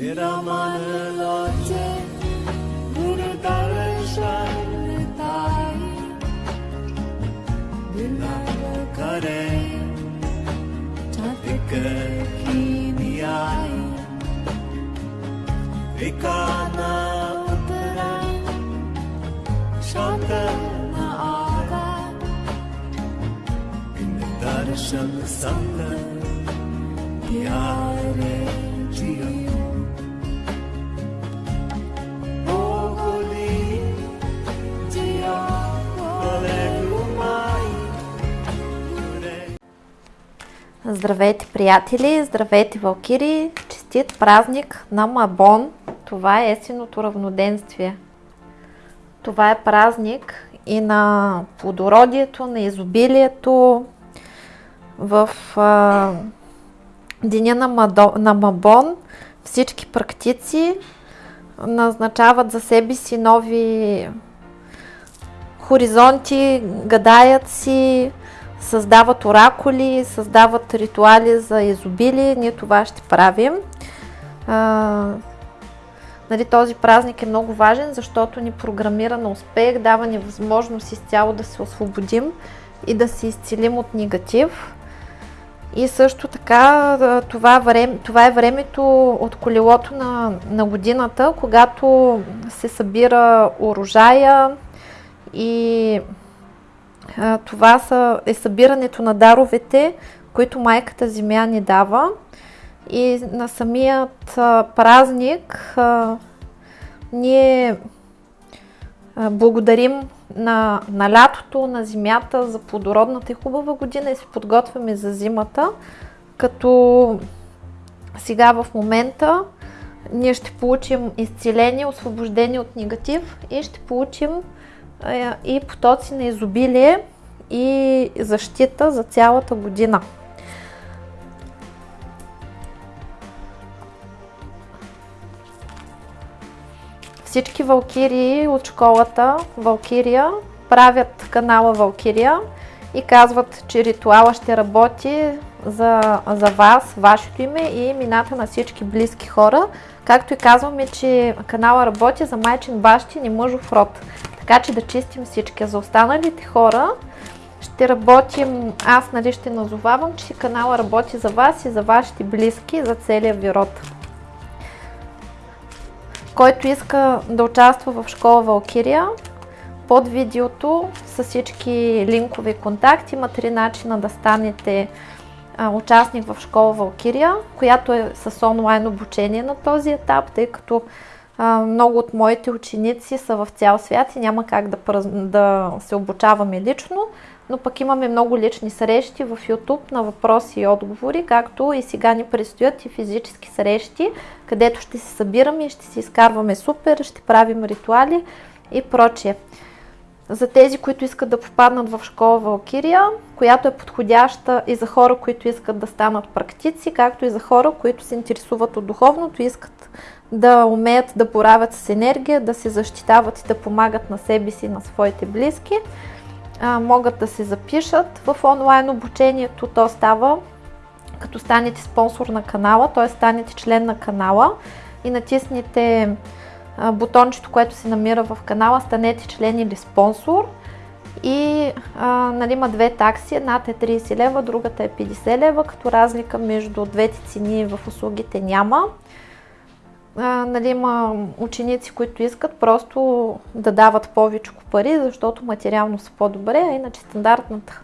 Viramanıloce Murudarışanıtai Dinamukare Çatıkıkiniyai Vikana Uttara Şantana Aga Dinamdarışanı Sandı Diyare Ciyanı Здравейте, приятели! Здравейте, валкири! Честит празник на Мабон! Това е есеното равноденствие. Това е празник и на плодородието, на изобилието. В а, деня на, Мадо, на Мабон всички практици назначават за себе си нови хоризонти, гадаят си, създават оракули, създават ритуали за изобилие. Ние това ще правим. А, нали, този празник е много важен, защото ни програмира на успех, дава ни възможност изцяло да се освободим и да се изцелим от негатив. И също така това, време, това е времето от колелото на, на годината, когато се събира урожая и това са, е събирането на даровете, които майката Земя ни дава. И на самият а, празник а, ние благодарим на, на лятото, на земята за плодородната и хубава година и се подготвяме за зимата, като сега в момента ние ще получим изцеление, освобождение от негатив и ще получим и потоци на изобилие и защита за цялата година. Всички валкирии от школата Валкирия правят канала Валкирия и казват, че ритуала ще работи за, за вас, вашето име и имената на всички близки хора. Както и казваме, че канала работи за майчин бащин и мъжов род. Така че да чистим всички. За останалите хора ще работим, аз нали ще назовавам, че канала работи за вас и за вашите близки, за целия ви род. Който иска да участва в школа Валкирия, под видеото с всички линкове и контакти има три начина да станете а, участник в школа Валкирия, която е с онлайн обучение на този етап, тъй като много от моите ученици са в цял свят и няма как да, да се обучаваме лично, но пък имаме много лични срещи в YouTube на въпроси и отговори, както и сега ни предстоят и физически срещи, където ще се събираме и ще си изкарваме супер, ще правим ритуали и прочие. За тези, които искат да попаднат в школа Валкирия, която е подходяща и за хора, които искат да станат практици, както и за хора, които се интересуват от духовното и искат да умеят да боравят с енергия, да се защитават и да помагат на себе си и на своите близки а, могат да се запишат в онлайн обучението. То става като станете спонсор на канала, т.е. станете член на канала и натиснете бутончето, което се намира в канала, станете член или спонсор. И а, нали, има две такси, едната е 30 лева, другата е 50 лева, като разлика между двете цени в услугите няма нали, има ученици, които искат просто да дават повече пари, защото материално са по-добре, а иначе стандартната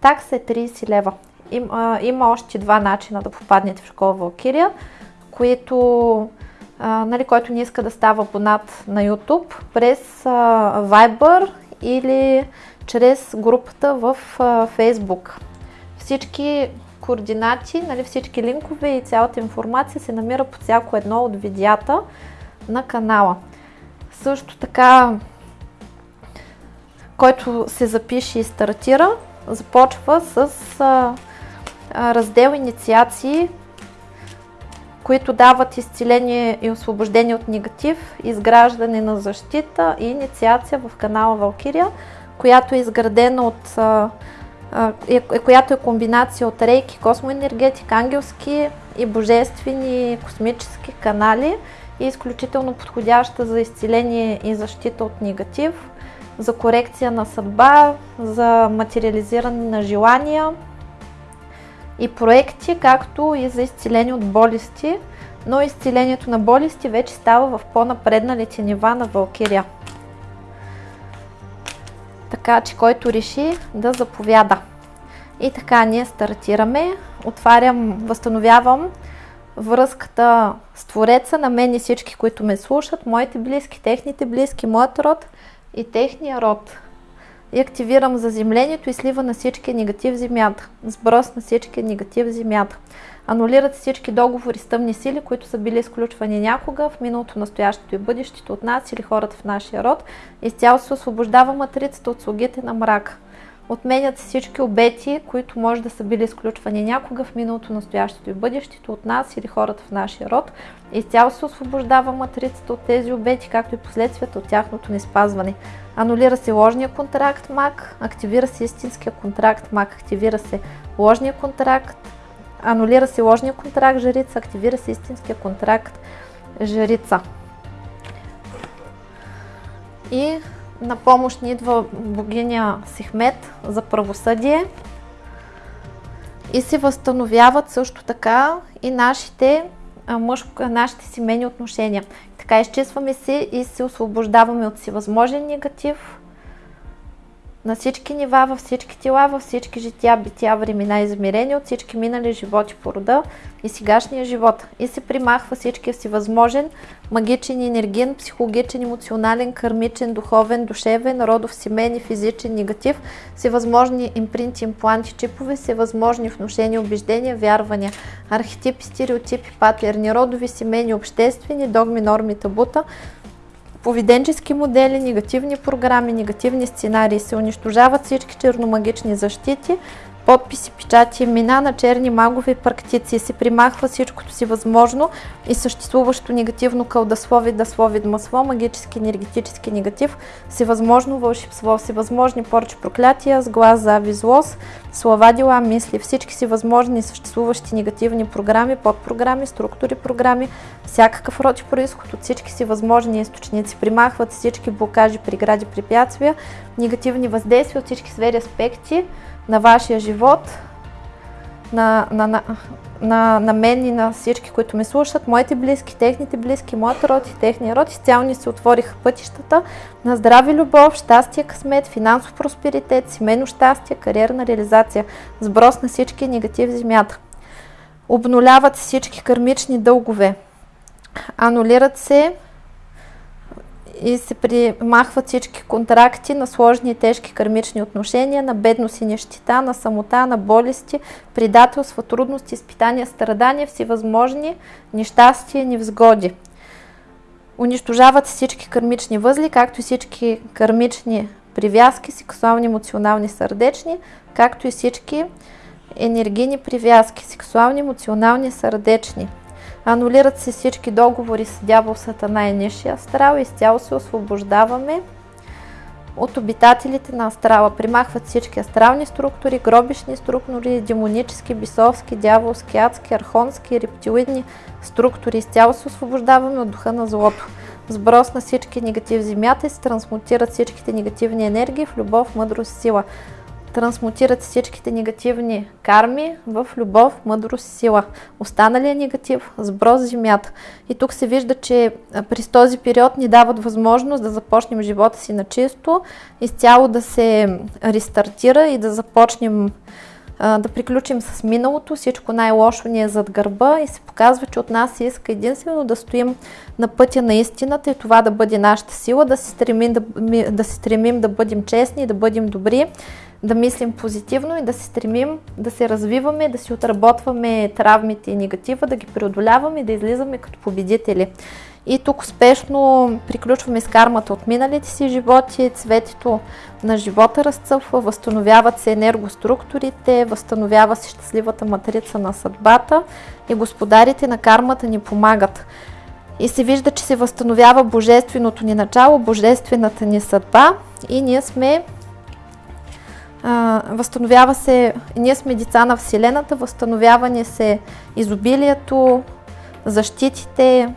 такса е 30 лева. Им, а, има още два начина да попаднете в школа Валкирия, които, а, нали, който не иска да става абонат на YouTube, през а, Viber или чрез групата в а, Facebook. Всички координати, нали, всички линкове и цялата информация се намира по всяко едно от видеята на канала. Също така, който се запише и стартира, започва с а, раздел инициации, които дават изцеление и освобождение от негатив, изграждане на защита и инициация в канала Валкирия, която е изградена от а, която е комбинация от рейки, космоенергетика, ангелски и божествени космически канали и изключително подходяща за изцеление и защита от негатив, за корекция на съдба, за материализиране на желания и проекти, както и за изцеление от болести, но изцелението на болести вече става в по-напредналите нива на Валкирия. Така че който реши да заповяда. И така ние стартираме. Отварям, възстановявам връзката с Твореца на мен и всички, които ме слушат, моите близки, техните близки, моят род и техния род. И активирам заземлението и слива на всички негатив в земята. Сброс на всички негатив в земята. Анулират всички договори с тъмни сили, които са били изключвани някога в миналото, настоящето и бъдещето от нас или хората в нашия род. Изцяло се освобождава матрицата от слугите на мрака. Отменят всички обети, които може да са били изключвани някога в миналото, настоящето и бъдещето от нас или хората в нашия род. Изцяло се освобождава матрицата от тези обети, както и последствията от тяхното неспазване. Анулира се ложния контракт МАК, активира се истинския контракт МАК, активира се ложния контракт, анулира се ложния контракт Жрица, активира се истинския контракт Жрица. И на помощ ни идва богиня Сихмет за правосъдие и се възстановяват също така и нашите, мъжко, нашите семейни отношения. Така изчистваме се и се освобождаваме от всевъзможен негатив, на всички нива, във всички тела, във всички жития, бития, времена измерени от всички минали животи по рода и сегашния живот. И се примахва всичкия си възможен, магичен, енергиен, психологичен, емоционален, кармичен, духовен, душевен, родов, семейен и физичен негатив, всевъзможни импринти, импланти, чипове, всевъзможни внушения, убеждения, вярвания, архетипи, стереотипи, патерни, родови, семейни, обществени, догми, норми, табута, поведенчески модели, негативни програми, негативни сценарии. Се унищожават всички черномагични защити, подписи, печати, имена на черни магове и практици. Се примахва всичкото си възможно и съществуващо негативно кълдаслови, даслови, масло, магически, енергетически негатив, всевъзможно вълшебство, всевъзможни порчи, проклятия, сглаз, зави, злост, слова, дела, мисли, всички си възможни съществуващи негативни програми, подпрограми, структури, програми, всякакъв род и происход от всички си възможни източници. Примахват всички блокажи, прегради, препятствия, негативни въздействия от всички сфери аспекти, на вашия живот, на, на, на, на, на мен и на всички, които ме слушат, моите близки, техните близки, моят род и техния род, изцяло ни се отвориха пътищата на здрави любов, щастие, късмет, финансов просперитет, семейно щастие, кариерна реализация, сброс на всички негатив в земята. Обнуляват всички кармични дългове, анулират се и се примахват всички контракти на сложни и тежки кармични отношения, на бедност и нещита, на самота, на болести, предателства, трудности, изпитания, страдания, всевъзможни нещастия, невзгоди. Унищожават всички кармични възли, както и всички кармични привязки, сексуални, емоционални, сърдечни, както и всички енергийни привязки, сексуални, емоционални, сърдечни. Анулират се всички договори с дявол, сатана и нишия астрал. Изцяло се освобождаваме от обитателите на астрала. Примахват всички астрални структури, гробишни структури, демонически, бисовски, дяволски, адски, архонски, рептилидни структури. Изцяло се освобождаваме от духа на злото. Сброс на всички негатив земята и се трансмутират всичките негативни енергии в любов, мъдрост сила трансмутират всичките негативни карми в любов, мъдрост и сила. Останалия негатив сброс земята. И тук се вижда, че през този период ни дават възможност да започнем живота си на чисто, изцяло да се рестартира и да започнем да приключим с миналото, всичко най-лошо ни е зад гърба и се показва, че от нас се иска единствено да стоим на пътя на истината и това да бъде нашата сила, да се стремим да, да, се стремим да бъдем честни да бъдем добри да мислим позитивно и да се стремим да се развиваме, да си отработваме травмите и негатива, да ги преодоляваме и да излизаме като победители. И тук успешно приключваме с кармата от миналите си животи, цветето на живота разцъфва, възстановяват се енергоструктурите, възстановява се щастливата матрица на съдбата и господарите на кармата ни помагат. И се вижда, че се възстановява божественото ни начало, божествената ни съдба и ние сме възстановява се, ние сме деца на Вселената, възстановяване се изобилието, защитите,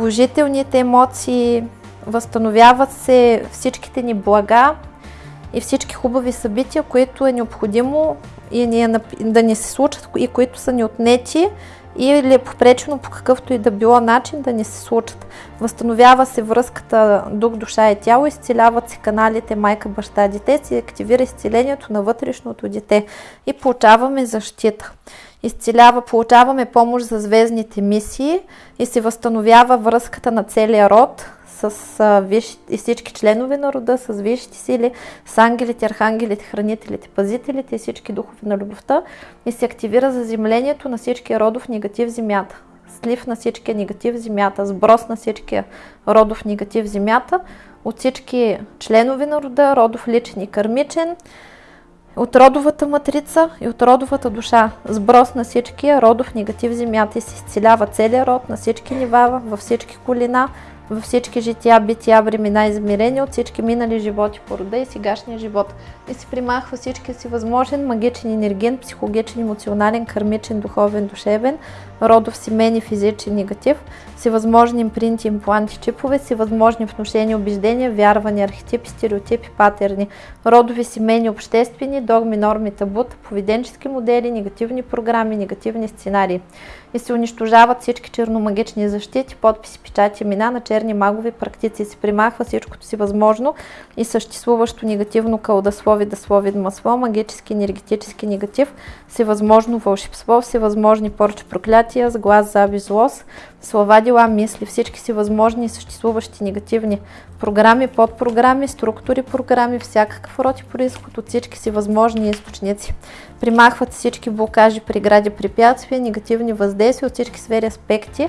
положителните емоции, възстановяват се всичките ни блага и всички хубави събития, които е необходимо и ни е, да ни се случат и които са ни отнети или е попречено по какъвто и да било начин да ни се случат. Възстановява се връзката дух, душа и тяло, изцеляват се каналите майка, баща, дете, се активира изцелението на вътрешното дете и получаваме защита. Изцелява, получаваме помощ за звездните мисии и се възстановява връзката на целия род, с а, виш, и всички членове на рода, с висшите сили, с ангелите, архангелите, хранителите, пазителите и всички духове на любовта и се активира заземлението на всички родов негатив в земята. Слив на всичкия негатив в земята, сброс на всичкия родов негатив в земята, от всички членове на рода, родов личен и кърмичен, от родовата матрица и от родовата душа. Сброс на всичкия родов негатив земята и се изцелява целият род на всички нива, във всички колина, във всички жития, бития, времена, измерения от всички минали животи по рода и сегашния живот. И се примахва всички си възможен магичен, енерген, психологичен, емоционален, кармичен, духовен, душевен, родов, семейен и физичен негатив, всевъзможни импринти, импланти, чипове, всевъзможни внушения, убеждения, вярвания, архетипи, стереотипи, патерни, родови, семейни, обществени, догми, норми, табута, поведенчески модели, негативни програми, негативни сценарии. И се унищожават всички черномагични защити, подписи, печати, имена на черни магови практици. Се примахва всичкото си възможно и съществуващо негативно кълдаслови, даслови, масло, магически, енергетически негатив, всевъзможно вълшебство, всевъзможни порчи, проклятия, с глас, заби, злост, слова, дела, мисли, всички си възможни и съществуващи негативни програми, подпрограми, структури, програми, всякакъв род и происход от всички си възможни източници. Примахват всички блокажи, прегради, препятствия, негативни въздействия от всички сфери аспекти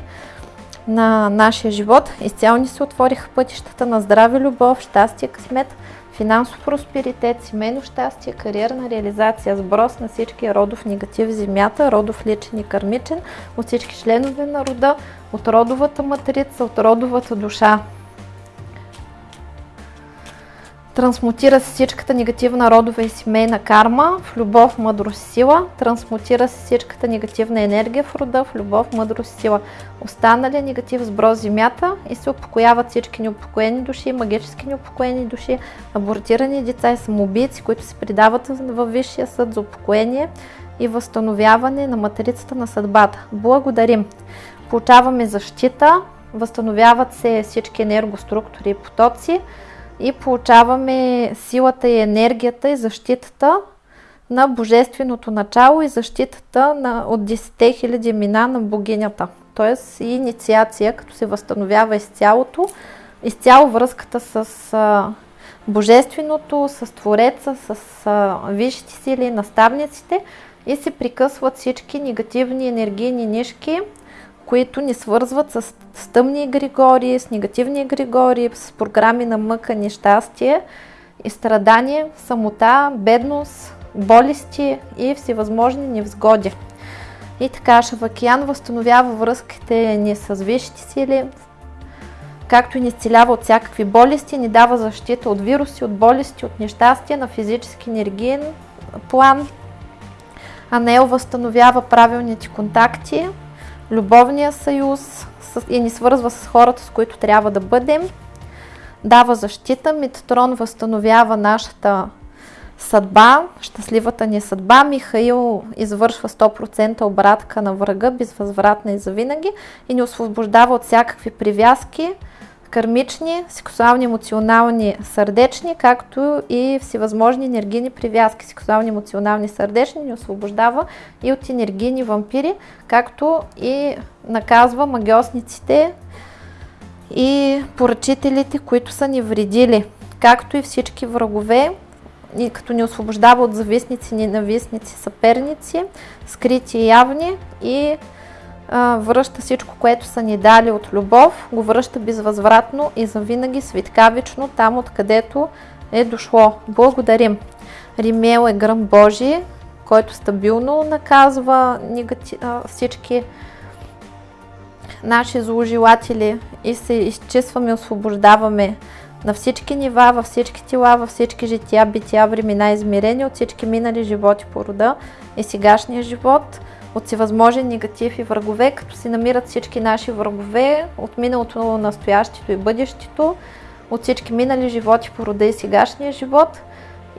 на нашия живот. Изцяло ни се отвориха пътищата на здраве, любов, щастие, късмет, финансов просперитет, семейно щастие, кариерна реализация, сброс на всички родов негатив в земята, родов личен и кърмичен, от всички членове на рода, от родовата матрица, от родовата душа. Трансмутира се всичката негативна родова и семейна карма в любов, мъдрост сила. Трансмутира се всичката негативна енергия в рода в любов, мъдрост сила. Останали негатив сброс земята и се успокояват всички неупокоени души, магически неупокоени души, абортирани деца и самоубийци, които се предават във Висшия съд за упокоение и възстановяване на материцата на съдбата. Благодарим! Получаваме защита, възстановяват се всички енергоструктури и потоци, и получаваме силата и енергията и защитата на Божественото начало и защитата на, от 10 000 мина на богинята. Тоест и инициация, като се възстановява изцялото, изцяло връзката с а, Божественото, с Твореца, с а, висшите сили, наставниците и се прикъсват всички негативни енергийни нишки, които ни свързват с, с тъмни егрегори, с негативни егрегори, с програми на мъка, нещастие и страдание, самота, бедност, болести и всевъзможни невзгоди. И така Шавакиян възстановява връзките ни с висшите сили, както и ни изцелява от всякакви болести, ни дава защита от вируси, от болести, от нещастия на физически енергиен план. Анел възстановява правилните контакти, любовния съюз и ни свързва с хората, с които трябва да бъдем. Дава защита, Митатрон възстановява нашата съдба, щастливата ни съдба. Михаил извършва 100% обратка на врага, безвъзвратна и завинаги и ни освобождава от всякакви привязки, кармични, сексуални, емоционални, сърдечни, както и всевъзможни енергийни привязки, сексуални, емоционални, сърдечни, ни освобождава и от енергийни вампири, както и наказва магиосниците и поръчителите, които са ни вредили, както и всички врагове, и като ни освобождава от завистници, ненавистници, съперници, скрити и явни и връща всичко, което са ни дали от любов, го връща безвъзвратно и завинаги светкавично там, откъдето е дошло. Благодарим! Римел е гръм Божий, който стабилно наказва всички наши зложелатели и се изчистваме, освобождаваме на всички нива, във всички тела, във всички жития, бития, времена, измерения, от всички минали животи по рода и сегашния живот, от всевъзможен негатив и врагове, като се намират всички наши врагове от миналото, настоящето и бъдещето, от всички минали животи по рода и сегашния живот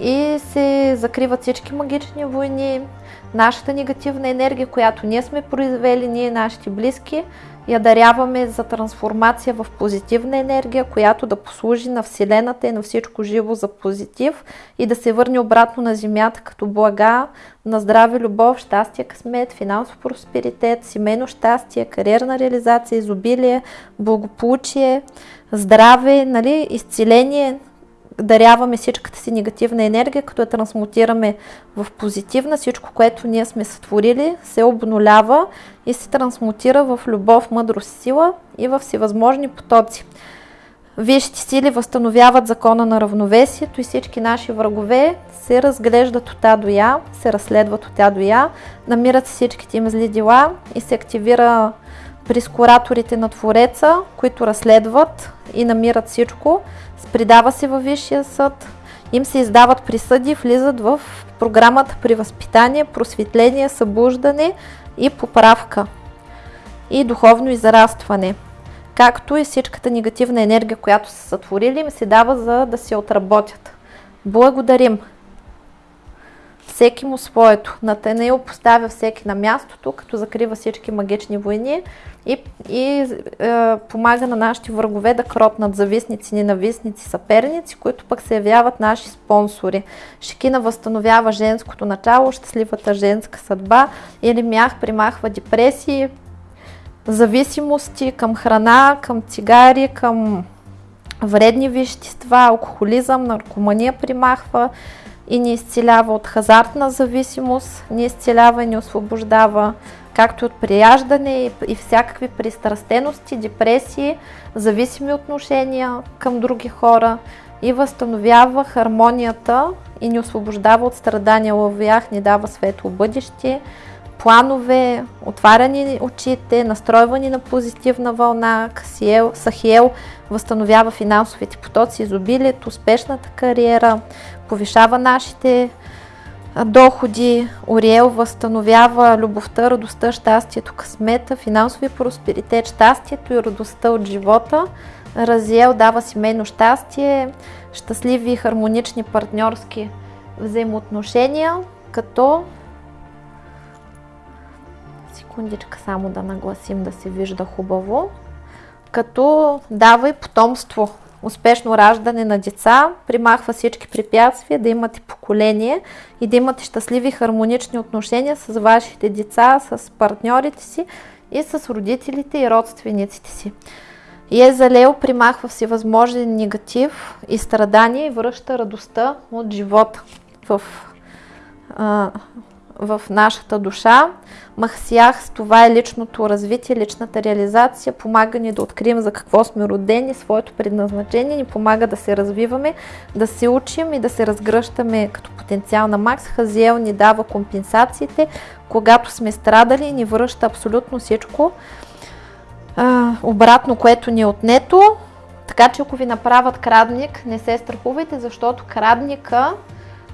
и се закриват всички магични войни, нашата негативна енергия, която ние сме произвели, ние нашите близки, я даряваме за трансформация в позитивна енергия, която да послужи на Вселената и на всичко живо за позитив и да се върне обратно на Земята като блага, на здраве, любов, щастие, късмет, финансов просперитет, семейно щастие, кариерна реализация, изобилие, благополучие, здраве, нали, изцеление, даряваме всичката си негативна енергия, като я трансмутираме в позитивна. Всичко, което ние сме сътворили, се обнолява и се трансмутира в любов, мъдрост, сила и в всевъзможни потоци. Висшите сили възстановяват закона на равновесието и всички наши врагове се разглеждат от А до Я, се разследват от А до Я, намират всичките им зли дела и се активира прискораторите на Твореца, които разследват и намират всичко, предава се във Висшия съд, им се издават присъди, влизат в програмата при възпитание, просветление, събуждане и поправка и духовно израстване. Както и всичката негативна енергия, която са сътворили, им се дава за да се отработят. Благодарим! Всеки му своето. Натанаил поставя всеки на мястото, като закрива всички магични войни и, и е, помага на нашите врагове да кротнат зависници, ненавистници, съперници, които пък се явяват наши спонсори. Шикина възстановява женското начало, щастливата женска съдба или мях примахва депресии, зависимости към храна, към цигари, към вредни вещества, алкохолизъм, наркомания примахва и ни изцелява от хазартна зависимост, ни изцелява и ни освобождава както от прияждане и всякакви пристрастености, депресии, зависими отношения към други хора и възстановява хармонията и ни освобождава от страдания лъвях, ни дава светло бъдеще, планове, отваряни очите, настройвани на позитивна вълна, Касиел, Сахиел възстановява финансовите потоци, изобилието, успешната кариера, повишава нашите доходи, Ориел възстановява любовта, радостта, щастието, късмета, финансови просперитет, щастието и радостта от живота. Разиел дава семейно щастие, щастливи и хармонични партньорски взаимоотношения, като секундичка само да нагласим да се вижда хубаво, като дава и потомство успешно раждане на деца, примахва всички препятствия, да имате поколение и да имате щастливи хармонични отношения с вашите деца, с партньорите си и с родителите и родствениците си. Езалео примахва всевъзможен негатив и страдания и връща радостта от живота в а, в нашата душа. Махсиях, това е личното развитие, личната реализация, помага ни да открием за какво сме родени, своето предназначение, ни помага да се развиваме, да се учим и да се разгръщаме като потенциал на Макс. Хазиел ни дава компенсациите, когато сме страдали, ни връща абсолютно всичко а, обратно, което ни е отнето. Така че ако ви направят крадник, не се страхувайте, защото крадника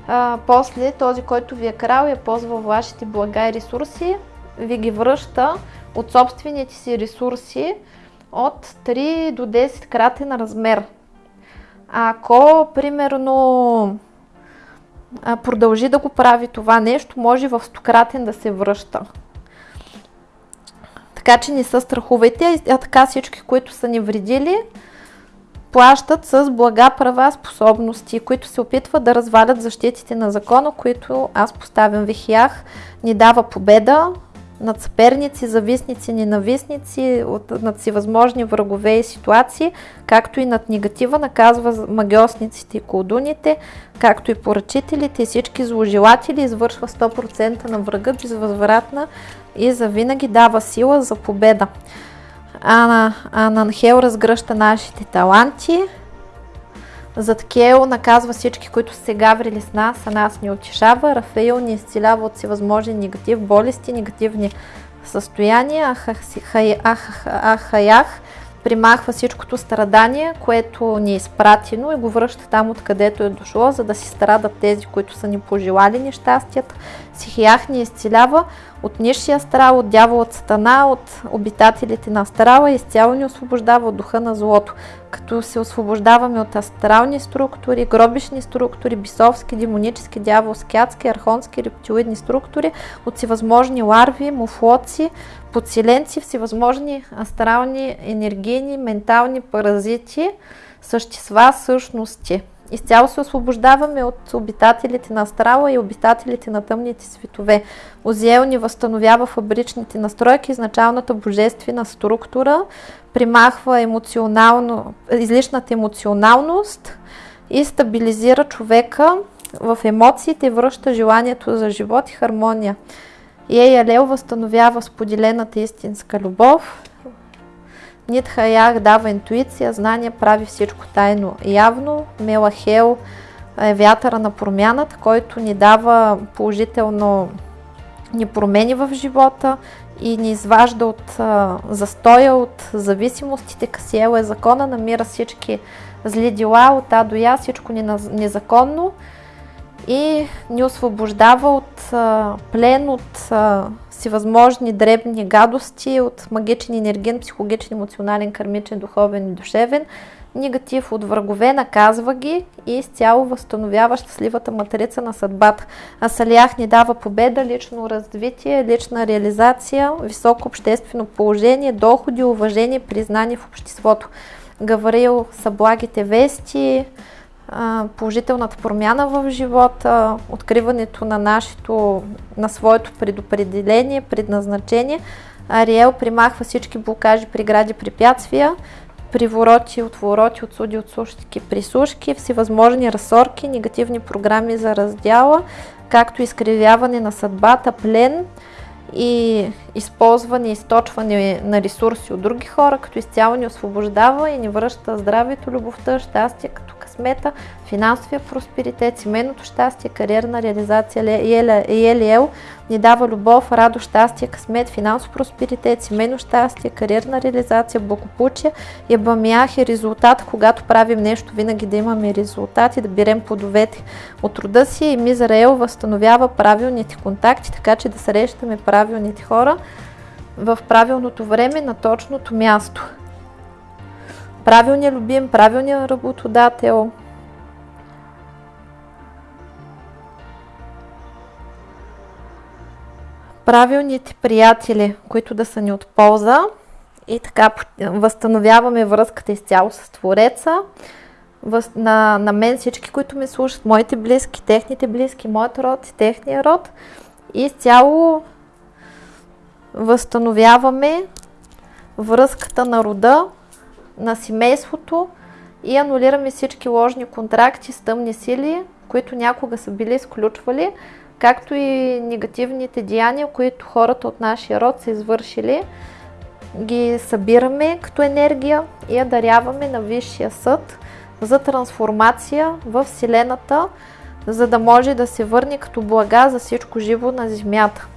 а, после този, който ви е крал и е ползвал вашите блага и ресурси, ви ги връща от собствените си ресурси от 3 до 10 кратен размер. Ако, примерно, продължи да го прави това нещо, може в стократен да се връща. Така че не се страхувайте, а така всички, които са ни вредили, плащат с блага права способности, които се опитват да развалят защитите на закона, които аз поставям вихях, ни дава победа над съперници, зависници, ненавистници, от, над всевъзможни врагове и ситуации, както и над негатива, наказва магиосниците и колдуните, както и поръчителите и всички зложелатели, извършва 100% на врага безвъзвратна и завинаги дава сила за победа. Ана, Ананхел разгръща нашите таланти. Задкел наказва всички, които се гаврили с нас, а нас ни утешава. Рафаил ни изцелява от всевъзможни негатив, болести, негативни състояния. Ахаях примахва всичкото страдание, което ни е изпратено и го връща там, откъдето е дошло, за да си страдат тези, които са ни пожелали нещастията. Сихиях ни изцелява от нишия астрал, от дяволът сатана, от обитателите на астрала и изцяло ни освобождава от духа на злото. Като се освобождаваме от астрални структури, гробишни структури, бисовски, демонически, дяволски, адски, архонски, рептилоидни структури, от всевъзможни ларви, муфлоци, подселенци, всевъзможни астрални, енергийни, ментални паразити, същества, същности. Изцяло се освобождаваме от обитателите на астрала и обитателите на тъмните светове. Озиел ни възстановява фабричните настройки, изначалната божествена структура, примахва емоционално, излишната емоционалност и стабилизира човека в емоциите, връща желанието за живот и хармония. Ея Лел възстановява споделената истинска любов. Нитхаях дава интуиция, знание, прави всичко тайно явно. Мелахел е вятъра на промяната, който ни дава положително ни промени в живота и ни изважда от застоя, от зависимостите. Касиел е закона, намира всички зли дела от А до Я, всичко незаконно и ни освобождава от плен, от а, всевъзможни дребни гадости, от магичен, енергиен, психологичен, емоционален, кармичен, духовен и душевен, негатив от врагове, наказва ги и изцяло възстановява щастливата матрица на съдбата. А Салях ни дава победа, лично развитие, лична реализация, високо обществено положение, доходи, уважение, признание в обществото. Гаврил са благите вести, положителната промяна в живота, откриването на, нашето, на своето предопределение, предназначение. Ариел примахва всички блокажи, прегради, препятствия, привороти, отвороти, отсуди, отсушки, присушки, всевъзможни разсорки, негативни програми за раздяла, както изкривяване на съдбата, плен и използване, източване на ресурси от други хора, като изцяло ни освобождава и ни връща здравето, любовта, щастие, като късмета, финансовия просперитет, семейното щастие, кариерна реализация. Елиел ни дава любов, радост, щастие, късмет, финансов просперитет, семейно щастие, кариерна реализация, благополучие. Ебамях е резултат, когато правим нещо, винаги да имаме резултат и да берем плодовете от рода си. И Мизраел възстановява правилните контакти, така че да срещаме правилните хора в правилното време на точното място правилния любим, правилния работодател. Правилните приятели, които да са ни от полза и така възстановяваме връзката изцяло с Твореца. На, на мен всички, които ме слушат, моите близки, техните близки, моят род и техния род. И изцяло възстановяваме връзката на рода на семейството и анулираме всички ложни контракти с тъмни сили, които някога са били изключвали, както и негативните деяния, които хората от нашия род са извършили. Ги събираме като енергия и я даряваме на Висшия съд за трансформация в Вселената, за да може да се върне като блага за всичко живо на Земята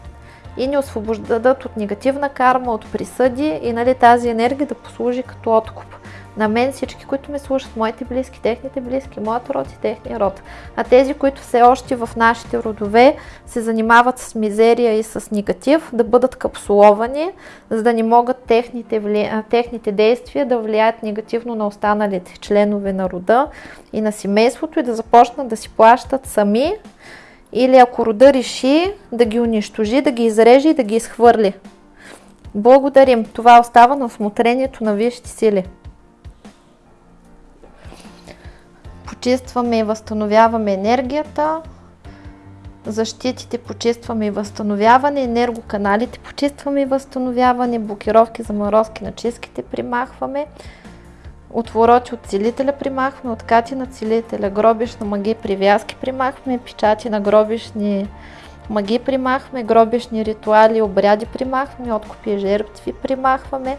и ни освобождадат от негативна карма, от присъди и нали, тази енергия да послужи като откуп. На мен всички, които ме слушат, моите близки, техните близки, моят род и техния род. А тези, които все още в нашите родове се занимават с мизерия и с негатив, да бъдат капсуловани, за да не могат техните, техните действия да влияят негативно на останалите членове на рода и на семейството и да започнат да си плащат сами или ако рода реши да ги унищожи, да ги изреже и да ги изхвърли. Благодарим. Това остава на осмотрението на висшите сили. Почистваме и възстановяваме енергията, защитите почистваме и възстановяване, енергоканалите почистваме и възстановяване, блокировки, заморозки на чистките примахваме, отвороти от целителя примахваме, откати на целителя, гробишна маги, привязки примахваме, печати на гробишни маги примахваме, гробишни ритуали, обряди примахваме, откупи и жертви примахваме,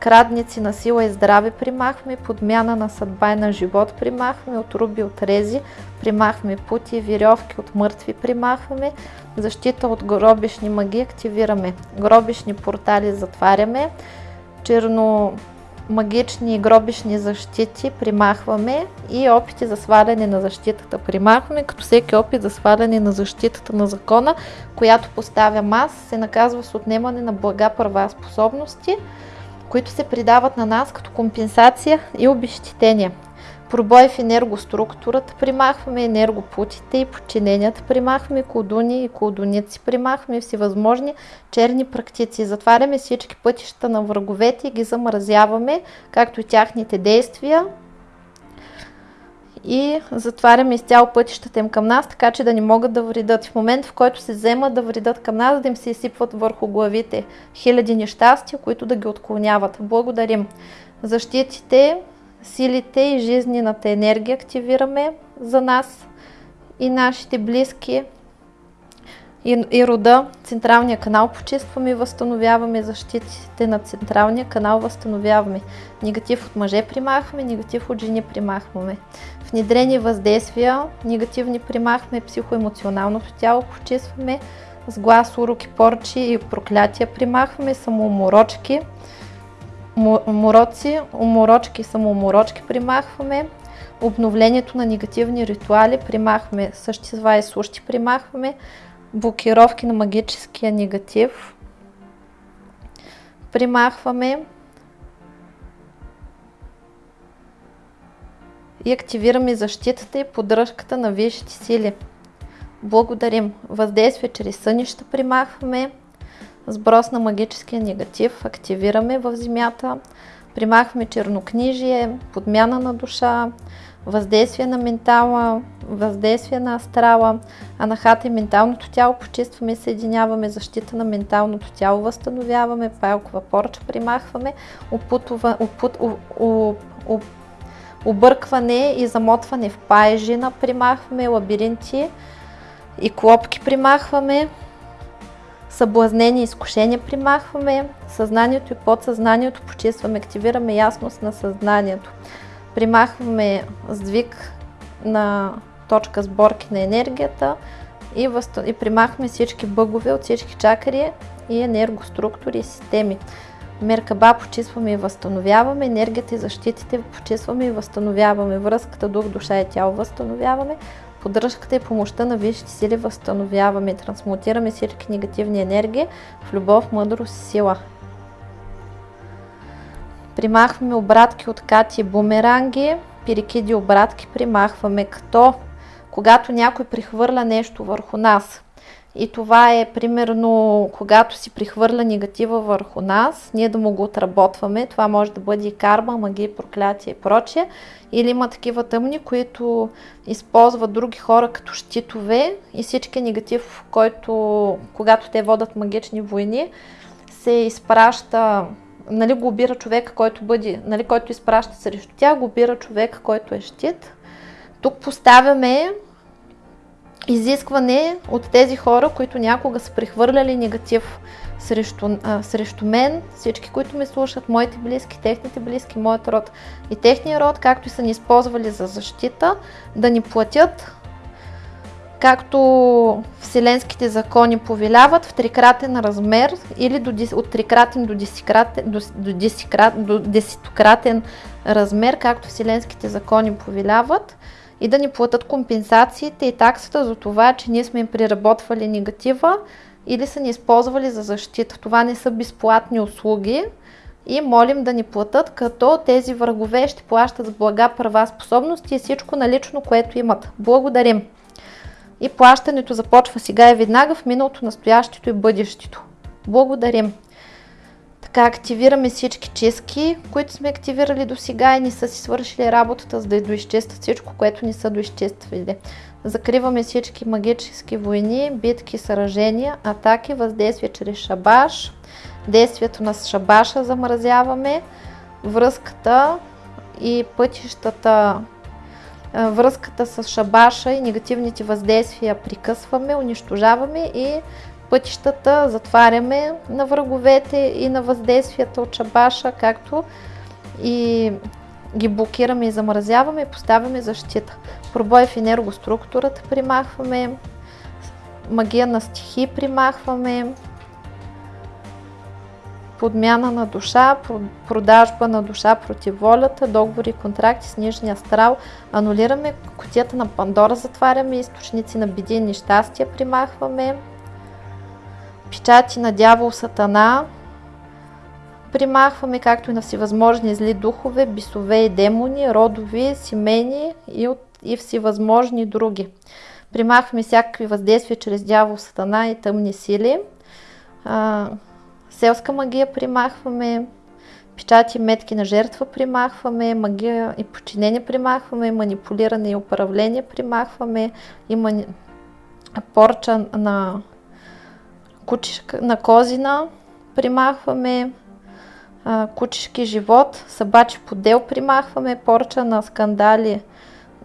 крадници на сила и здраве примахваме, подмяна на съдба и на живот примахваме, отруби от рези, примахваме пути вирьовки от мъртви примахваме, защита от гробишни маги активираме, гробишни портали затваряме, черно магични гробишни защити примахваме и опити за сваляне на защитата примахваме, като всеки опит за сваляне на защитата на закона, която поставя аз, се наказва с отнемане на блага, права, способности, които се придават на нас като компенсация и обещетение. Пробой в енергоструктурата примахваме, енергопутите и подчиненията примахваме, колдуни и колдуници примахваме, всевъзможни черни практици. Затваряме всички пътища на враговете и ги замразяваме, както и тяхните действия, и затваряме изцяло пътищата им към нас, така че да не могат да вредят. В момент, в който се вземат да вредят към нас, да им се изсипват върху главите хиляди нещастия, които да ги отклоняват. Благодарим. Защитите, силите и жизнената енергия активираме за нас и нашите близки и, и рода. Централния канал почистваме и възстановяваме защитите на централния канал, възстановяваме. Негатив от мъже примахваме, негатив от жени примахваме. Внедрени въздействия, негативни примахваме, психоемоционалното тяло почистваме, с глас, уроки, порчи и проклятия примахваме, самоуморочки, умороци, уморочки, самоуморочки примахваме, обновлението на негативни ритуали примахваме, същества и сущи примахваме, блокировки на магическия негатив примахваме и активираме защитата и поддръжката на висшите сили. Благодарим. Въздействие чрез сънища примахваме. Сброс на магическия негатив активираме в земята. Примахваме чернокнижие, подмяна на душа, въздействие на ментала, въздействие на астрала, анахата и менталното тяло почистваме съединяваме, защита на менталното тяло възстановяваме, пайлкова порча примахваме, опутова, опут, у, у, у, объркване и замотване в пайжина примахваме, лабиринти и клопки примахваме, съблазнение и изкушение примахваме, съзнанието и подсъзнанието почистваме, активираме ясност на съзнанието. Примахваме сдвиг на точка сборки на енергията и, възст... и примахваме всички бъгове от всички чакри и енергоструктури и системи. Меркаба почистваме и възстановяваме, енергията и защитите почистваме и възстановяваме, връзката дух, душа и тяло възстановяваме, поддръжката и помощта на висшите сили възстановяваме, трансмутираме всички негативни енергии в любов, мъдрост и сила. Примахваме обратки от кати и бумеранги, пирикиди обратки примахваме, като когато някой прихвърля нещо върху нас. И това е примерно, когато си прихвърля негатива върху нас, ние да му го отработваме. Това може да бъде и карма, магия, проклятие и прочее. Или има такива тъмни, които използват други хора като щитове и всички негатив, който, когато те водат магични войни, се изпраща нали, го обира човека, който бъде, нали, който изпраща срещу тях, го обира човека, който е щит. Тук поставяме изискване от тези хора, които някога са прехвърляли негатив срещу, а, срещу мен, всички, които ме слушат, моите близки, техните близки, моят род и техния род, както и са ни използвали за защита, да ни платят както вселенските закони повеляват в трикратен размер или до, от трикратен до, десикратен, до, до, десикрат, до десетократен размер, както вселенските закони повеляват и да ни платят компенсациите и таксата за това, че ние сме им приработвали негатива или са ни използвали за защита. Това не са безплатни услуги и молим да ни платят, като тези врагове ще плащат с блага, права, способности и всичко налично, което имат. Благодарим! И плащането започва сега и веднага в миналото, настоящето и бъдещето. Благодарим! Така активираме всички чистки, които сме активирали до сега и не са си свършили работата, за да доизчистят всичко, което не са доизчиствали. Закриваме всички магически войни, битки, сражения, атаки, въздействие чрез шабаш. Действието на шабаша замразяваме, връзката и пътищата връзката с шабаша и негативните въздействия прикъсваме, унищожаваме и пътищата затваряме на враговете и на въздействията от шабаша, както и ги блокираме и замразяваме и поставяме защита. Пробой в енергоструктурата примахваме, магия на стихи примахваме, подмяна на душа, продажба на душа против волята, договори и контракти с нижния астрал. Анулираме котията на Пандора, затваряме източници на биди и нещастия, примахваме. Печати на дявол, сатана, примахваме както и на всевъзможни зли духове, бисове и демони, родови, семейни и, от, и всевъзможни други. Примахваме всякакви въздействия чрез дявол, сатана и тъмни сили. А, селска магия примахваме, печати метки на жертва примахваме, магия и подчинение примахваме, манипулиране и управление примахваме, и мани... порча на кучишка, на козина примахваме, а, кучешки живот, събачи подел примахваме, порча на скандали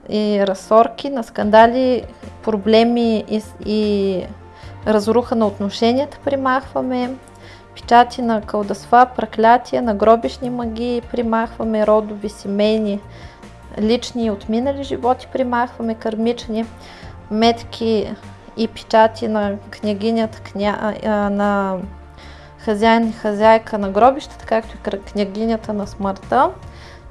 и разсорки, на скандали, проблеми и, и разруха на отношенията примахваме, печати на кълдасва, проклятия, на гробишни магии примахваме, родови, семейни, лични и отминали животи примахваме, кърмични, метки и печати на княгинята, кня, на хазяин и хазяйка на гробищата, както и княгинята на смъртта.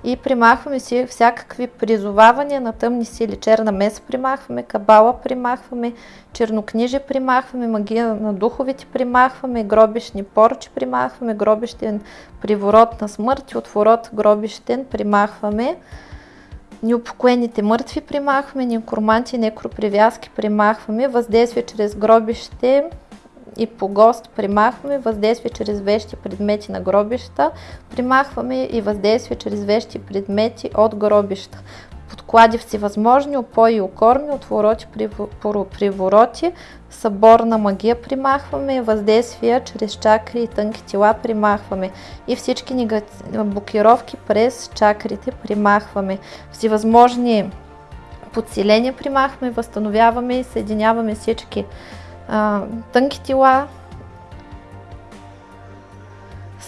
И примахваме си всякакви призовавания на тъмни сили. Черна меса примахваме, кабала примахваме, чернокнижие примахваме, магия на духовите примахваме, гробишни порчи примахваме, гробищен приворот на смърт и отворот гробищен примахваме. Неупокоените мъртви примахваме, некроманти, некропривязки примахваме, въздействие чрез гробище и по гост примахваме въздействие чрез вещи предмети на гробища, примахваме и въздействие чрез вещи предмети от гробища. Подклади всевъзможни, опои и окорми, отвороти, привороти, съборна магия примахваме, въздействия чрез чакри и тънки тела примахваме и всички негатив... блокировки през чакрите примахваме. Всевъзможни подсиления примахваме, възстановяваме и съединяваме всички а, тънки тела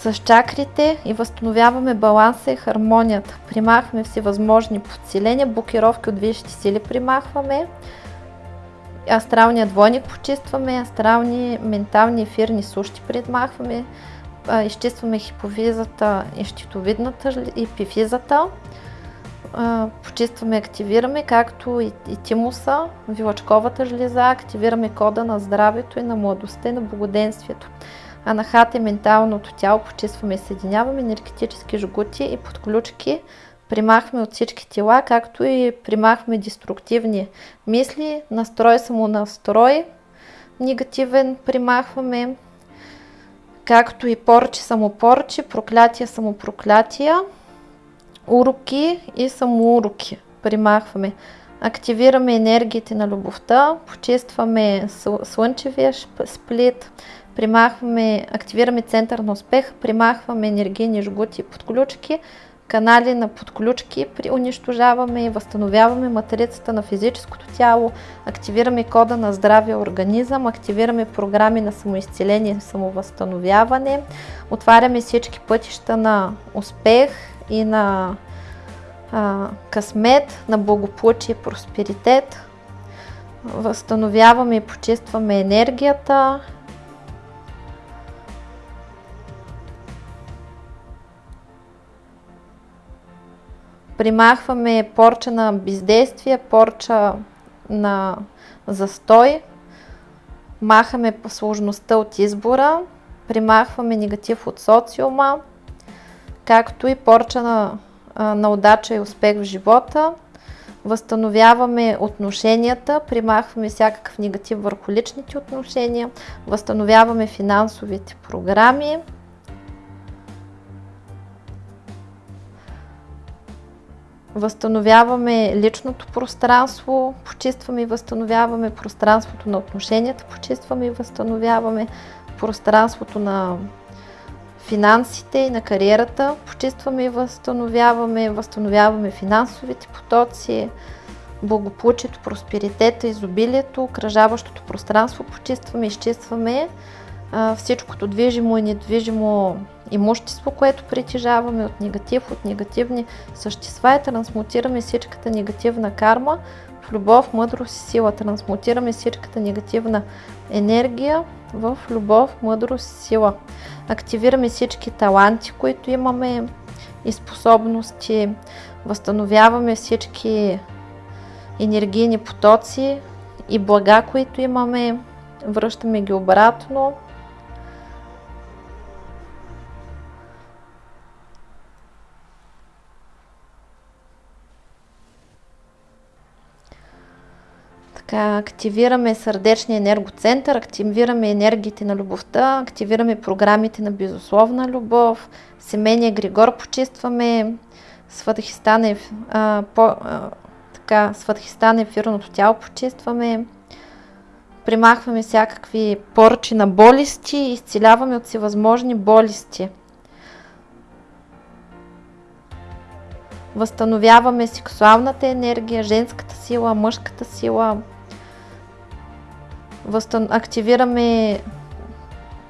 с чакрите и възстановяваме баланса и хармонията. Примахваме всевъзможни подсиления, блокировки от висшите сили примахваме. Астралния двойник почистваме, астрални, ментални, ефирни сущи примахваме. Изчистваме хиповизата и щитовидната и пифизата почистваме, активираме, както и, и тимуса, вилачковата жлеза, активираме кода на здравето и на младостта и на благоденствието. Анахата е менталното тяло, почистваме и съединяваме енергетически жгути и подключки, примахваме от всички тела, както и примахваме деструктивни мисли, настрой, самонастрой, негативен примахваме, както и порчи, самопорчи, проклятия, самопроклятия уроки и самоуроки. Примахваме. Активираме енергиите на любовта, почистваме слънчевия сплит, примахваме, активираме център на успех, примахваме енергийни жгути и подключки, канали на подключки, унищожаваме и възстановяваме матрицата на физическото тяло, активираме кода на здравия организъм, активираме програми на самоизцеление и самовъзстановяване, отваряме всички пътища на успех и на а, късмет, на благополучие и просперитет. Възстановяваме и почистваме енергията. Примахваме порча на бездействие, порча на застой. Махаме сложността от избора. Примахваме негатив от социума както и порча на, на удача и успех в живота. Възстановяваме отношенията, примахваме всякакъв негатив върху личните отношения, възстановяваме финансовите програми. Възстановяваме личното пространство, почистваме и възстановяваме пространството на отношенията, почистваме и възстановяваме пространството на финансите и на кариерата, почистваме и възстановяваме, възстановяваме финансовите потоци, благополучието, просперитета, изобилието, кръжаващото пространство почистваме, изчистваме всичкото движимо и недвижимо имущество, което притежаваме от негатив, от негативни същества и трансмутираме всичката негативна карма, в любов, мъдрост и сила. Трансмутираме всичката негативна енергия в любов, мъдрост и сила. Активираме всички таланти, които имаме и способности. Възстановяваме всички енергийни потоци и блага, които имаме. Връщаме ги обратно. Така, активираме сърдечния енергоцентър, активираме енергиите на любовта, активираме програмите на безусловна любов, семейния Григор почистваме, Сватхистан, е, а, по, а, така, Сватхистан ефирното тяло почистваме, примахваме всякакви порчи на болести изцеляваме от всевъзможни болести. Възстановяваме сексуалната енергия, женската сила, мъжката сила, Възстан... активираме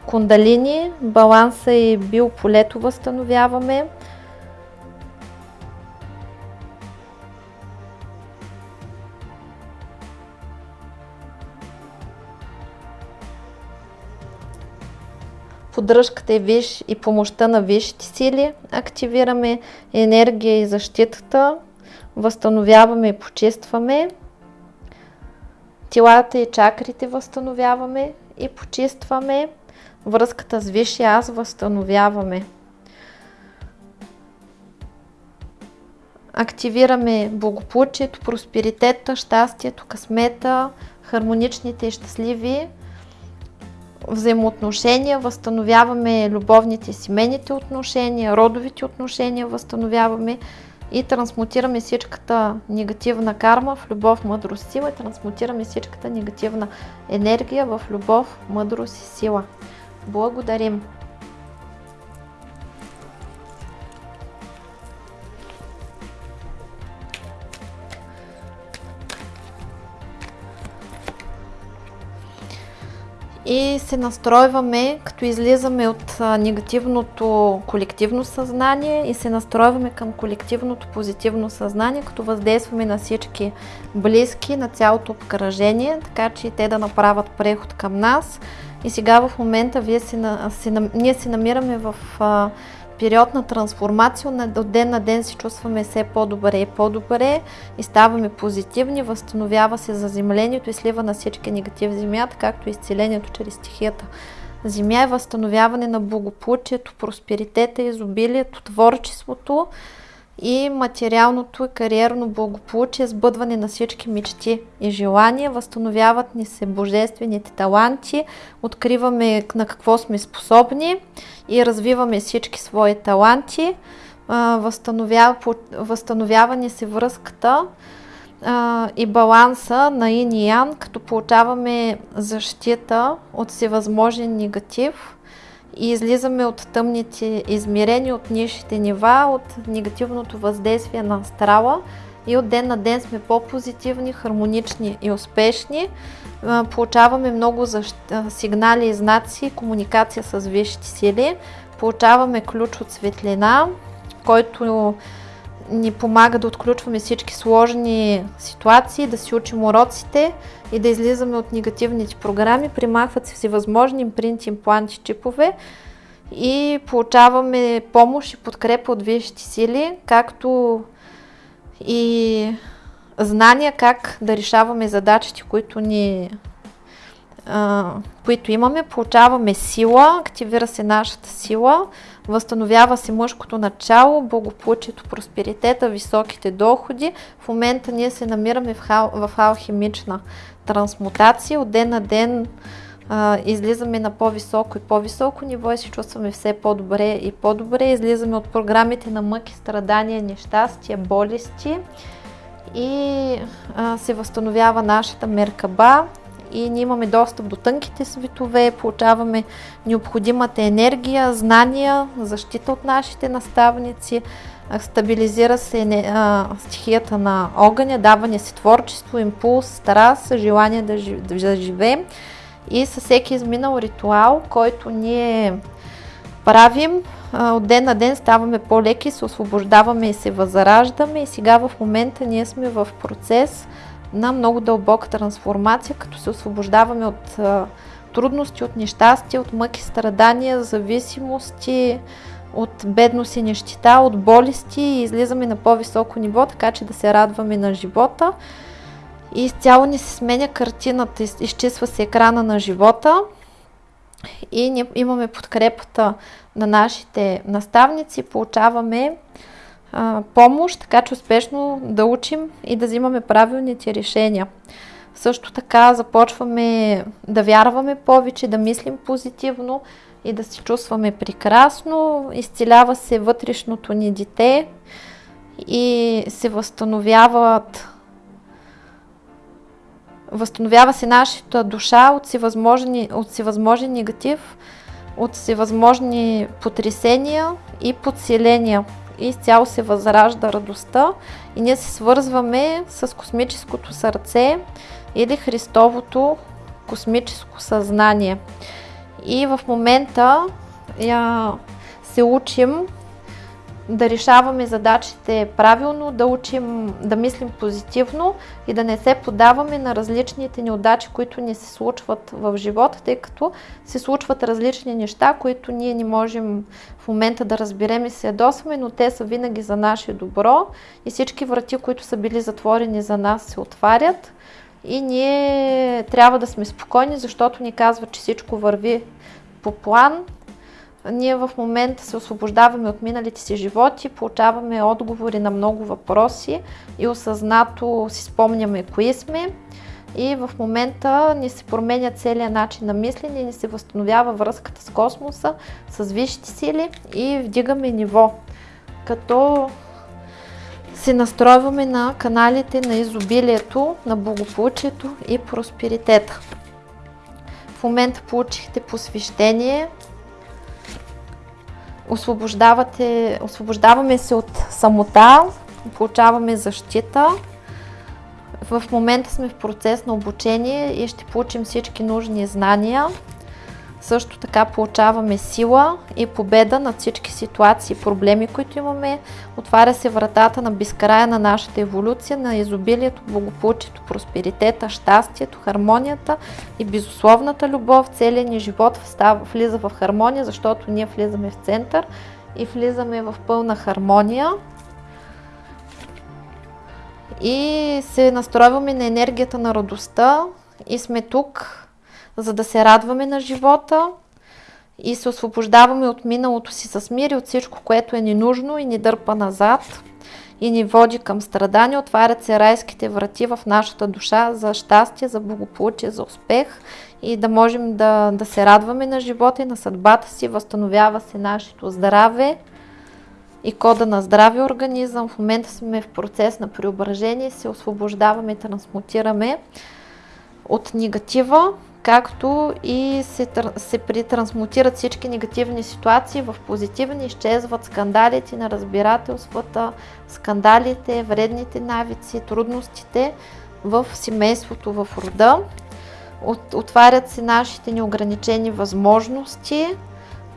кундалини, баланса и биополето възстановяваме. поддръжката и, виш, и помощта на висшите сили, активираме енергия и защитата, възстановяваме и почистваме телата и чакрите възстановяваме и почистваме. Връзката с Висшия аз възстановяваме. Активираме благополучието, просперитета, щастието, късмета, хармоничните и щастливи взаимоотношения, възстановяваме любовните семейните отношения, родовите отношения, възстановяваме и трансмутираме всичката негативна карма в любов, мъдрост, сила и трансмутираме всичката негативна енергия в любов, мъдрост и сила. Благодарим! И се настройваме, като излизаме от негативното колективно съзнание и се настройваме към колективното позитивно съзнание, като въздействаме на всички близки, на цялото обкръжение, така че те да направят преход към нас. И сега в момента вие си, си, ние се намираме в период на трансформация, от ден на ден се чувстваме все по-добре и по-добре и ставаме позитивни, възстановява се заземлението и слива на всички негативи в земята, както и изцелението чрез стихията. Земя е възстановяване на благополучието, просперитета, изобилието, творчеството, и материалното и кариерно благополучие, сбъдване на всички мечти и желания, възстановяват ни се божествените таланти, откриваме на какво сме способни и развиваме всички свои таланти, възстановява, възстановява ни се връзката и баланса на ин и ян, като получаваме защита от всевъзможен негатив, и излизаме от тъмните измерения, от нишите нива, от негативното въздействие на астрала и от ден на ден сме по-позитивни, хармонични и успешни. Получаваме много сигнали и знаци, комуникация с висшите сили. Получаваме ключ от светлина, който ни помага да отключваме всички сложни ситуации, да си учим уроците и да излизаме от негативните програми. Примахват се всевъзможни импринти, импланти, чипове и получаваме помощ и подкрепа от висшите сили, както и знания как да решаваме задачите, които ни които имаме, получаваме сила, активира се нашата сила, възстановява се мъжкото начало, благополучието, просперитета, високите доходи. В момента ние се намираме в, хал, в алхимична трансмутация. От ден на ден а, излизаме на по-високо и по-високо ниво и се чувстваме все по-добре и по-добре. Излизаме от програмите на мъки, страдания, нещастия, болести и а, се възстановява нашата меркаба и ние имаме достъп до тънките светове, получаваме необходимата енергия, знания, защита от нашите наставници, стабилизира се стихията на огъня, даване си творчество, импулс, страст, желание да, да живеем и със всеки изминал ритуал, който ние правим, от ден на ден ставаме по-леки, се освобождаваме и се възраждаме. И сега в момента ние сме в процес на много дълбока трансформация, като се освобождаваме от трудности, от нещастия, от мъки, страдания, зависимости, от бедност и нещита, от болести и излизаме на по-високо ниво, така че да се радваме на живота. И изцяло ни се сменя картината, изчисва се екрана на живота и ние имаме подкрепата на нашите наставници, получаваме а, помощ, така че успешно да учим и да взимаме правилните решения. Също така започваме да вярваме повече, да мислим позитивно и да се чувстваме прекрасно. Изцелява се вътрешното ни дете и се възстановяват възстановява се нашата душа от всевъзможни, от всевъзможен негатив, от всевъзможни потресения и подселения. Изцяло се възражда радостта и ние се свързваме с космическото сърце или Христовото космическо съзнание. И в момента я, се учим да решаваме задачите правилно, да учим да мислим позитивно и да не се подаваме на различните неудачи, които ни се случват в живота, тъй като се случват различни неща, които ние не можем в момента да разберем и се ядосваме, но те са винаги за наше добро и всички врати, които са били затворени за нас, се отварят и ние трябва да сме спокойни, защото ни казва, че всичко върви по план. Ние в момента се освобождаваме от миналите си животи, получаваме отговори на много въпроси и осъзнато си спомняме кои сме. И в момента ни се променя целият начин на мислене ни се възстановява връзката с космоса, с висшите сили и вдигаме ниво. Като се настройваме на каналите на изобилието, на благополучието и просперитета. В момента получихте посвещение, освобождавате, освобождаваме се от самота, получаваме защита. В момента сме в процес на обучение и ще получим всички нужни знания. Също така получаваме сила и победа над всички ситуации и проблеми, които имаме. Отваря се вратата на безкрая на нашата еволюция, на изобилието, благополучието, просперитета, щастието, хармонията и безусловната любов. Целият ни живот влиза в хармония, защото ние влизаме в център и влизаме в пълна хармония. И се настройваме на енергията на радостта и сме тук за да се радваме на живота и се освобождаваме от миналото си с мир и от всичко, което е ненужно и ни дърпа назад и ни води към страдания. Отварят се райските врати в нашата душа за щастие, за благополучие, за успех и да можем да, да се радваме на живота и на съдбата си. Възстановява се нашето здраве и кода на здрави организъм. В момента сме в процес на преображение, се освобождаваме трансмутираме от негатива както и се, се притрансмутират всички негативни ситуации в позитивни, изчезват скандалите, на разбирателствата, скандалите, вредните навици, трудностите в семейството, в рода. От, отварят се нашите неограничени възможности,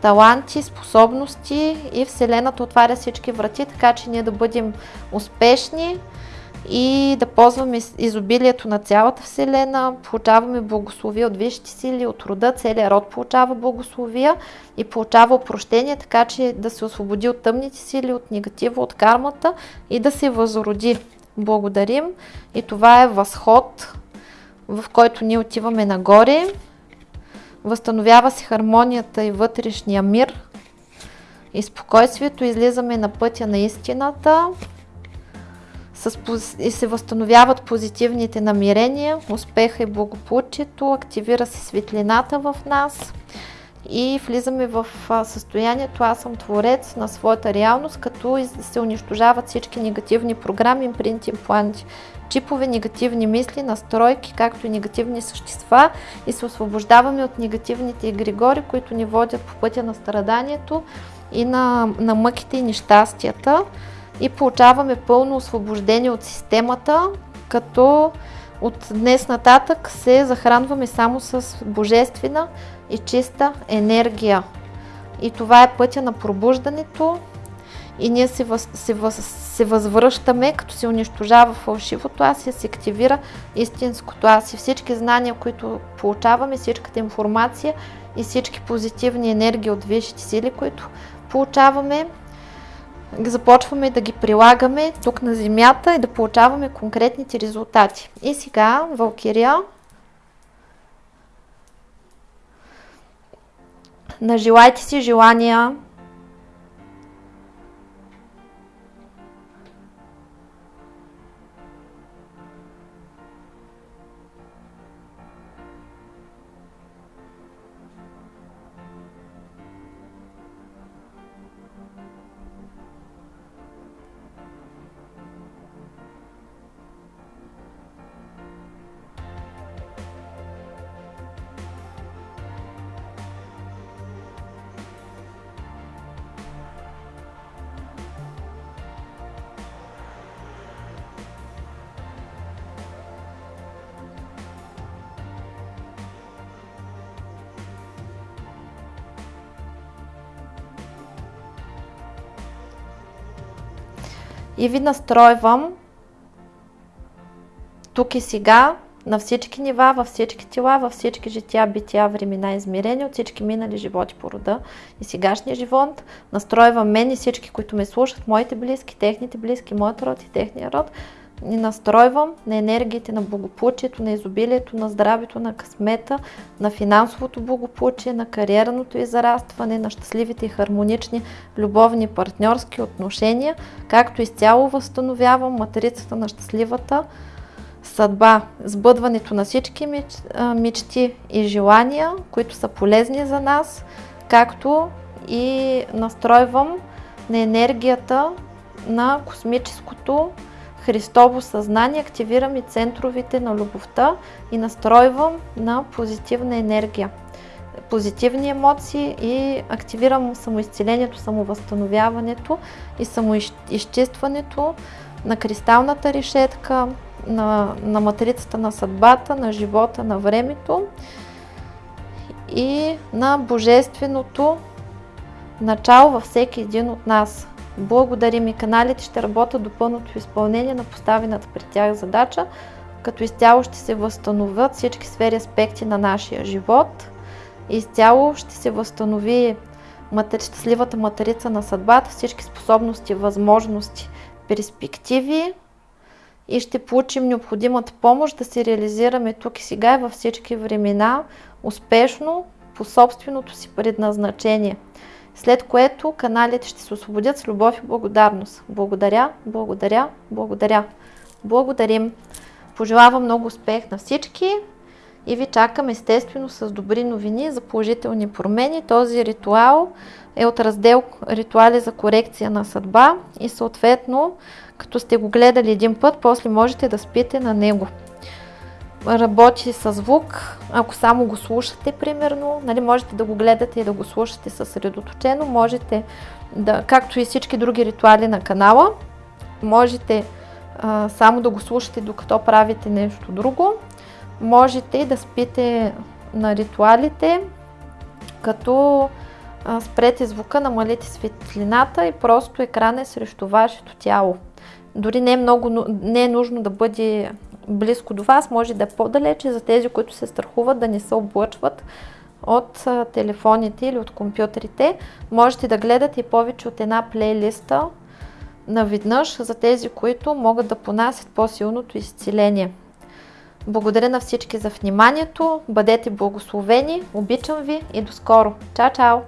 таланти, способности и Вселената отваря всички врати, така че ние да бъдем успешни, и да ползваме изобилието на цялата Вселена, получаваме благословия от висшите сили, от рода, целият род получава благословия и получава опрощение, така че да се освободи от тъмните сили, от негатива, от кармата и да се възроди. Благодарим и това е възход, в който ние отиваме нагоре. Възстановява се хармонията и вътрешния мир и спокойствието. Излизаме на пътя на истината с, и се възстановяват позитивните намерения, успеха и благополучието, активира се светлината в нас и влизаме в състоянието аз съм творец на своята реалност, като се унищожават всички негативни програми, импринти, импланти, чипове, негативни мисли, настройки, както и негативни същества и се освобождаваме от негативните егрегори, които ни водят по пътя на страданието и на, на мъките и нещастията и получаваме пълно освобождение от системата, като от днес нататък се захранваме само с божествена и чиста енергия. И това е пътя на пробуждането и ние се, въз, се, въз, се възвръщаме, като се унищожава фалшивото аз и се активира истинското аз и всички знания, които получаваме, всичката информация и всички позитивни енергии от висшите сили, които получаваме, започваме да ги прилагаме тук на Земята и да получаваме конкретните резултати. И сега, Валкирия, нажелайте си желания, и ви настройвам тук и сега на всички нива, във всички тела, във всички жития, бития, времена, измерения, от всички минали животи по рода и сегашния живот. Настройвам мен и всички, които ме слушат, моите близки, техните близки, моят род и техния род. И настройвам на енергиите на благополучието, на изобилието, на здравето, на късмета, на финансовото благополучие, на кариерното израстване, на щастливите и хармонични любовни партньорски отношения, както изцяло възстановявам матрицата на щастливата съдба, сбъдването на всички мечти и желания, които са полезни за нас, както и настройвам на енергията на космическото Христово съзнание, активирам и центровите на любовта и настройвам на позитивна енергия, позитивни емоции и активирам самоизцелението, самовъзстановяването и самоизчистването на кристалната решетка, на, на матрицата на съдбата, на живота, на времето и на божественото начало във всеки един от нас. Благодарим и каналите ще работят до пълното изпълнение на поставената пред тях задача, като изцяло ще се възстановят всички сфери аспекти на нашия живот. Изцяло ще се възстанови щастливата материца на съдбата, всички способности, възможности, перспективи. И ще получим необходимата помощ да се реализираме тук и сега и във всички времена успешно по собственото си предназначение след което каналите ще се освободят с любов и благодарност. Благодаря, благодаря, благодаря. Благодарим. Пожелавам много успех на всички и ви чакам естествено с добри новини за положителни промени. Този ритуал е от раздел Ритуали за корекция на съдба и съответно, като сте го гледали един път, после можете да спите на него работи с звук, ако само го слушате, примерно, нали, можете да го гледате и да го слушате съсредоточено, можете да, както и всички други ритуали на канала, можете а, само да го слушате докато правите нещо друго, можете да спите на ритуалите, като а, спрете звука, намалите светлината и просто екран е срещу вашето тяло. Дори не е, много, не е нужно да бъде близко до вас, може да е по-далече за тези, които се страхуват да не се облъчват от телефоните или от компютрите. Можете да гледате повече от една плейлиста наведнъж за тези, които могат да понасят по-силното изцеление. Благодаря на всички за вниманието, бъдете благословени, обичам ви и до скоро. Чао, чао!